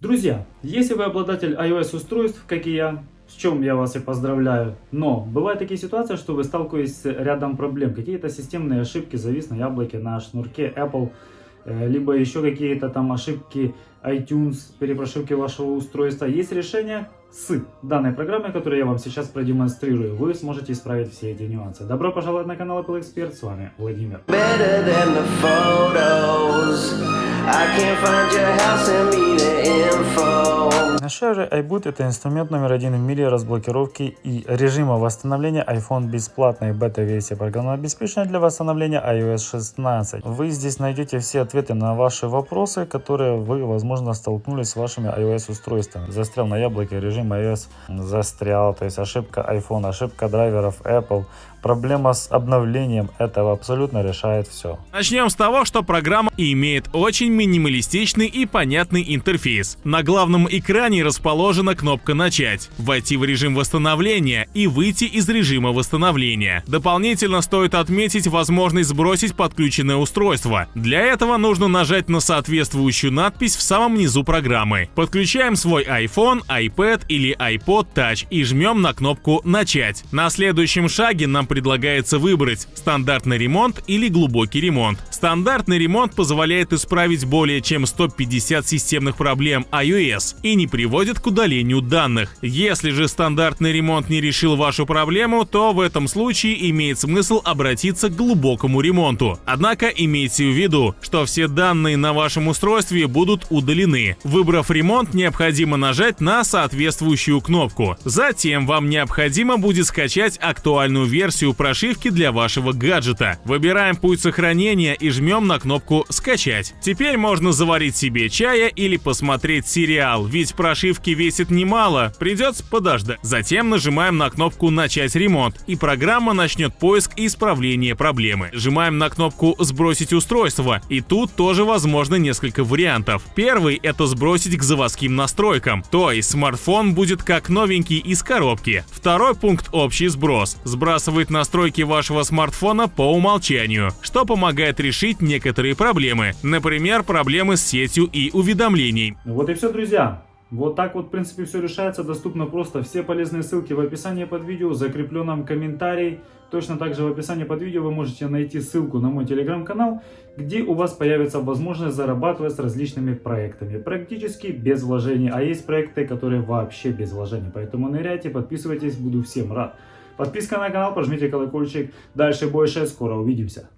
Друзья, если вы обладатель iOS устройств, как и я, с чем я вас и поздравляю, но бывают такие ситуации, что вы сталкиваетесь с рядом проблем, какие-то системные ошибки, завис на яблоке, на шнурке Apple, э, либо еще какие-то там ошибки iTunes, перепрошивки вашего устройства. Есть решение с данной программой, которую я вам сейчас продемонстрирую. Вы сможете исправить все эти нюансы. Добро пожаловать на канал Apple Expert, с вами Владимир. Же iBoot это инструмент номер один в мире разблокировки и режима восстановления iPhone бесплатной бета-версии программного обеспечения для восстановления iOS 16. Вы здесь найдете все ответы на ваши вопросы, которые вы, возможно, столкнулись с вашими iOS устройствами. Застрял на яблоке, режим iOS застрял, то есть ошибка iPhone, ошибка драйверов Apple, проблема с обновлением этого абсолютно решает все. Начнем с того, что программа имеет очень минималистичный и понятный интерфейс. На главном экране расположена кнопка «Начать», войти в режим восстановления и выйти из режима восстановления. Дополнительно стоит отметить возможность сбросить подключенное устройство. Для этого нужно нажать на соответствующую надпись в самом низу программы. Подключаем свой iPhone, iPad или iPod Touch и жмем на кнопку «Начать». На следующем шаге нам предлагается выбрать стандартный ремонт или глубокий ремонт. Стандартный ремонт позволяет исправить более чем 150 системных проблем iOS и не приводит к удалению данных. Если же стандартный ремонт не решил вашу проблему, то в этом случае имеет смысл обратиться к глубокому ремонту. Однако имейте в виду, что все данные на вашем устройстве будут удалены. Выбрав ремонт, необходимо нажать на соответствующую кнопку. Затем вам необходимо будет скачать актуальную версию прошивки для вашего гаджета. Выбираем путь сохранения и жмем на кнопку «Скачать». Теперь можно заварить себе чая или посмотреть сериал, ведь прошивки весит немало, придется подождать. Затем нажимаем на кнопку «Начать ремонт», и программа начнет поиск и исправление проблемы. Нажимаем на кнопку «Сбросить устройство», и тут тоже возможно несколько вариантов. Первый — это сбросить к заводским настройкам, то есть смартфон будет как новенький из коробки. Второй пункт — общий сброс. Сбрасывает настройки вашего смартфона по умолчанию, что помогает решить некоторые проблемы, например, проблемы с сетью и уведомлений. Вот и все, друзья. Вот так вот, в принципе, все решается. Доступно просто. Все полезные ссылки в описании под видео, закрепленном комментарий. Точно так же в описании под видео вы можете найти ссылку на мой телеграм-канал, где у вас появится возможность зарабатывать с различными проектами. Практически без вложений. А есть проекты, которые вообще без вложений. Поэтому ныряйте, подписывайтесь, буду всем рад. Подписка на канал, прожмите колокольчик. Дальше больше, скоро увидимся.